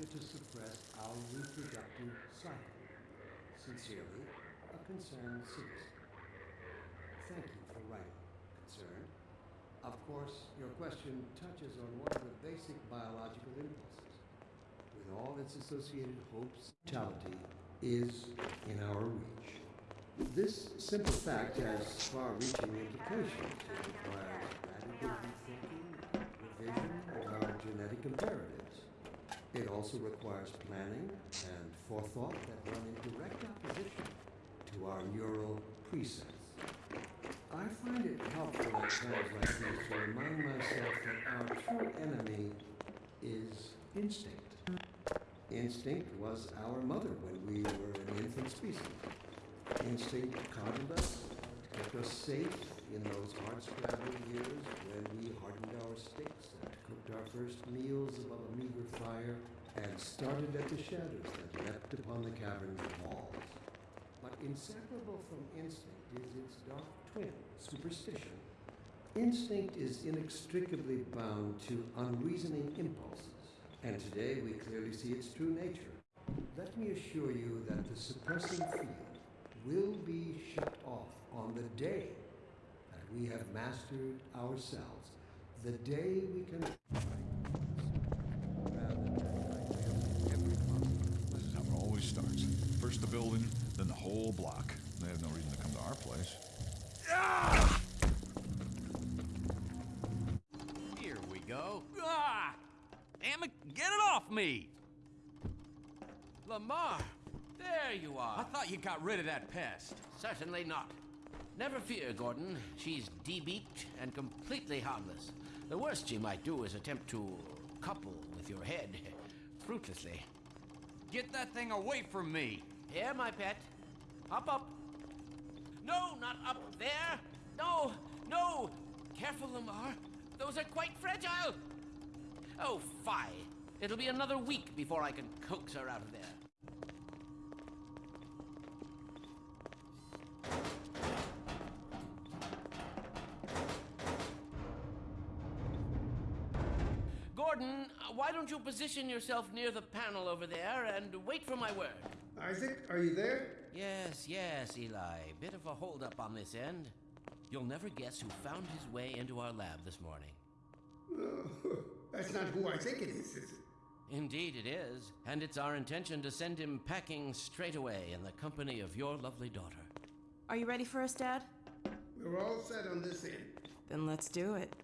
to suppress our reproductive cycle. Sincerely, a concerned citizen. Thank you for writing, concerned. Of course, your question touches on one of the basic biological impulses. With all its associated hopes, mortality is in our reach. This simple fact has far-reaching implications. It requires radical rethinking, revision of our genetic imperatives. It also requires planning and forethought that run in direct opposition to our neural precepts. I find it helpful at times like these to remind myself that our true enemy is instinct. Instinct was our mother when we were an infant species. Instinct coddled us, kept us safe in those hard-scrabble years when we hardened our sticks and cooked our first meals above a meager fire and started at the shadows that leapt upon the cavern's walls. But inseparable from instinct is its dark twin, superstition. Instinct is inextricably bound to unreasoning impulses, and today we clearly see its true nature. Let me assure you that the suppressing field will be shut off on the day we have mastered ourselves, the day we can. Rather than every possible This is how it always starts. First the building, then the whole block. They have no reason to come to our place. Here we go. Ah! Damn it, get it off me! Lamarr, there you are. I thought you got rid of that pest. Certainly not. Never fear, Gordon. She's debeaked and completely harmless. The worst she might do is attempt to couple with your head, fruitlessly. Get that thing away from me! Here, my pet. Up, up. No, not up there. No, no. Careful, Lamarr. Those are quite fragile. Oh, fie. It'll be another week before I can coax her out of there. Why don't you position yourself near the panel over there and wait for my word? Isaac, are you there? Yes, yes, Eli. Bit of a holdup on this end. You'll never guess who found his way into our lab this morning. Oh, that's not who I think it is, is it? Indeed, it is. And it's our intention to send him packing straight away in the company of your lovely daughter. Are you ready for us, Dad? We're all set on this end. Then let's do it.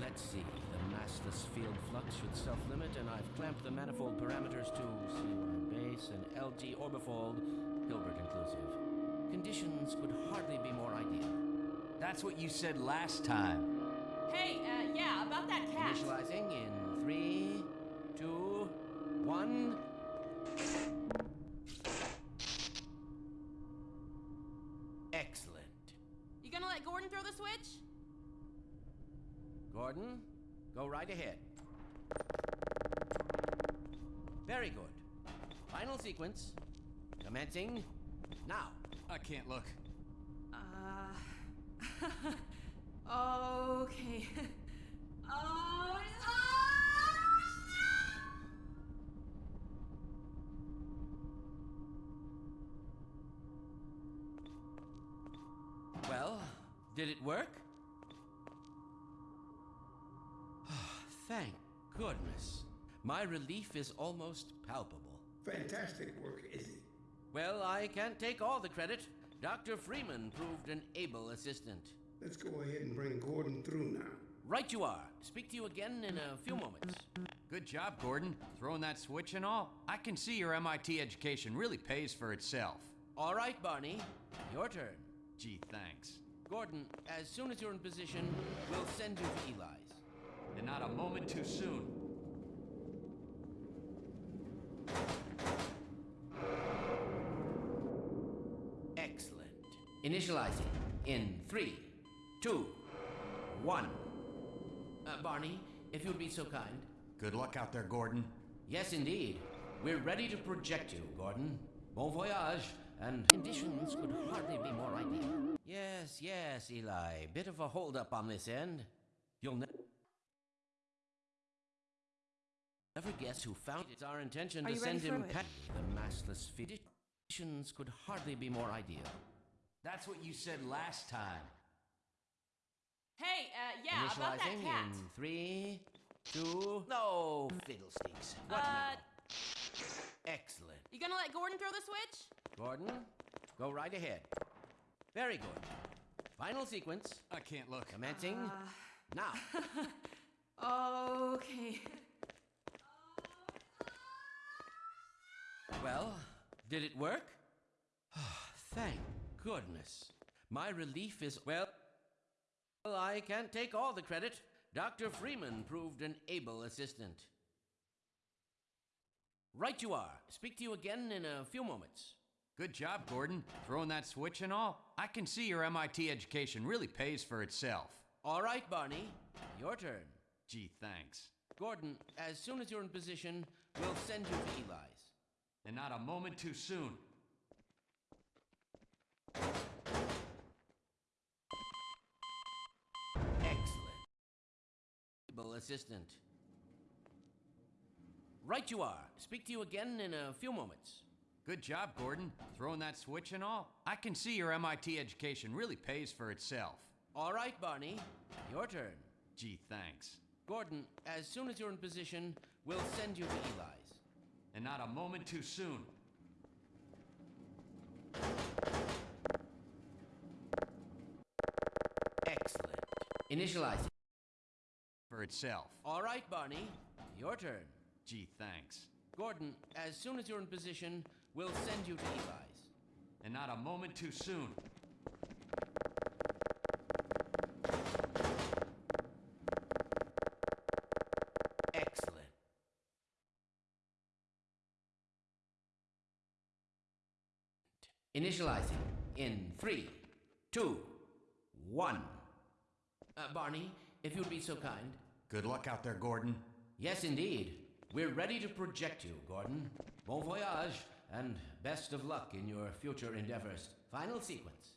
Let's see. The massless field flux should self limit, and I've clamped the manifold parameters to C1 base and LG orbifold, Hilbert inclusive. Conditions could hardly be more ideal. That's what you said last time. Hey, uh, yeah, about that cat. Initializing in three, two, one. Excellent. You gonna let Gordon throw the switch? Gordon, go right ahead. Very good. Final sequence. Commencing now. I can't look. Uh. okay. oh. Well, did it work? Thank goodness. My relief is almost palpable. Fantastic work, Izzy. Well, I can't take all the credit. Dr. Freeman proved an able assistant. Let's go ahead and bring Gordon through now. Right you are. Speak to you again in a few moments. Good job, Gordon. Throwing that switch and all. I can see your MIT education really pays for itself. All right, Barney. Your turn. Gee, thanks. Gordon, as soon as you're in position, we'll send you to Eli's. And not a moment too soon. Excellent. Initializing in three, two, one. Uh, Barney, if you'd be so kind. Good luck out there, Gordon. Yes, indeed. We're ready to project you, Gordon. Bon voyage, and conditions could hardly be more ideal. Yes, yes, Eli. Bit of a holdup on this end. You'll ne- Never guess who found it. It's our intention Are to you ready send him for it? The massless conditions could hardly be more ideal. That's what you said last time. Hey, uh, yeah, about that Initializing cat. in three, two. No fiddlesticks. What Uh, now? Excellent. You gonna let Gordon throw the switch? Gordon, go right ahead. Very good. Final sequence. I can't look. Commencing Uh. now. Okay. Well, did it work? Ah, thank goodness. My relief is well. Well, I can't take all the credit. Dr. Freeman proved an able assistant. Right you are. Speak to you again in a few moments. Good job, Gordon. Throwing that switch and all. I can see your MIT education really pays for itself. All right, Barney. Your turn. Gee, thanks. Gordon, as soon as you're in position, we'll send you to Eli's. And not a moment too soon. Excellent. Assistant. Right you are. Speak to you again in a few moments. Good job, Gordon. Throwing that switch and all. I can see your MIT education really pays for itself. All right, Barney. Your turn. Gee, thanks. Gordon, as soon as you're in position, we'll send you to Eli's. And not a moment too soon. Excellent. Initializing. For itself. All right, Barney. Your turn. Gee, thanks. Gordon, as soon as you're in position, we'll send you to Eli's. And not a moment too soon. Excellent. Initializing in three, two, one. Uh, Barney, if you'd be so kind. Good luck out there, Gordon. Yes, indeed. We're ready to project you, Gordon. Bon voyage, and best of luck in your future endeavors. Final sequence.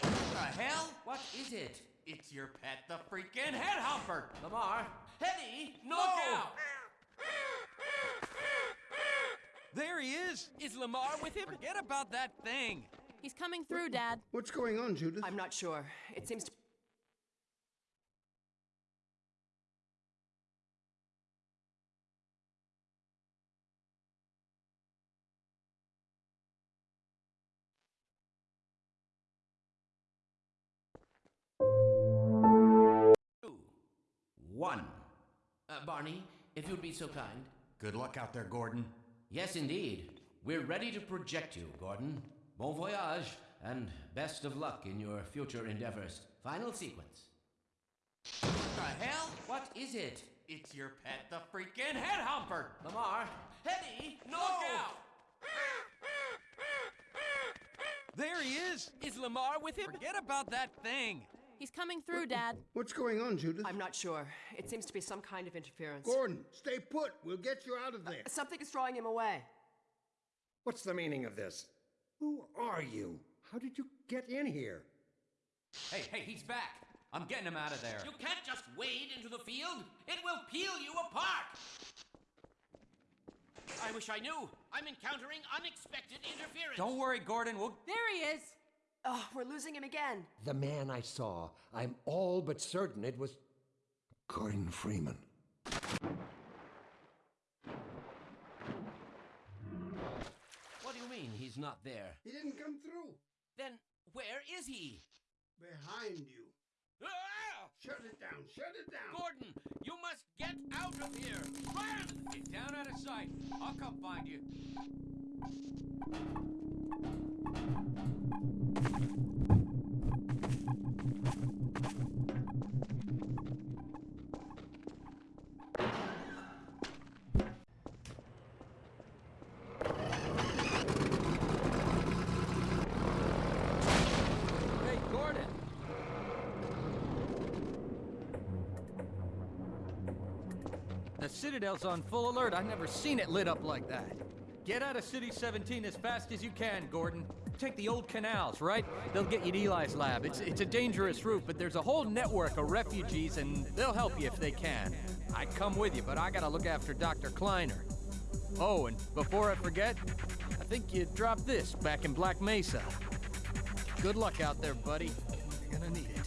What The hell? What is it? It's your pet, the freaking head humper! Lamarr? Hetty! No! Look out! There he is! Is Lamarr with him? Forget about that thing! He's coming through, Dad. What's going on, Judith? I'm not sure. It seems to. Two, one. Uh, Barney, if you'd be so kind. Good luck out there, Gordon. Yes, indeed. We're ready to project you, Gordon. Bon voyage, and best of luck in your future endeavors. Final sequence. What The hell? What is it? It's your pet, the freaking head humper! Lamarr? Hetty! No! Look out! There he is! Is Lamarr with him? Forget about that thing! He's coming through, Dad. What's going on, Judith? I'm not sure. It seems to be some kind of interference. Gordon, stay put. We'll get you out of uh, there. Something is drawing him away. What's the meaning of this? Who are you? How did you get in here? Hey, hey, he's back! I'm getting him out of there. You can't just wade into the field. It will peel you apart. I wish I knew. I'm encountering unexpected interference. Don't worry, Gordon. We'll. There he is. Oh, we're losing him again. The man I saw. I'm all but certain it was Gordon Freeman. What do you mean he's not there? He didn't come through. Then where is he? Behind you. Ah! Shut it down. Shut it down. Gordon, you must get out of here. Run! Get down out of sight. I'll come find you. Citadel's on full alert. I've never seen it lit up like that. Get out of City 17 as fast as you can, Gordon. take the old canals, right? They'll get you to Eli's lab. It's, it's a dangerous route, but there's a whole network of refugees, and they'll help you if they can. I'd come with you, but I gotta look after Dr. Kleiner. Oh, and before I forget, I think you dropped this back in Black Mesa. Good luck out there, buddy. You're gonna need it.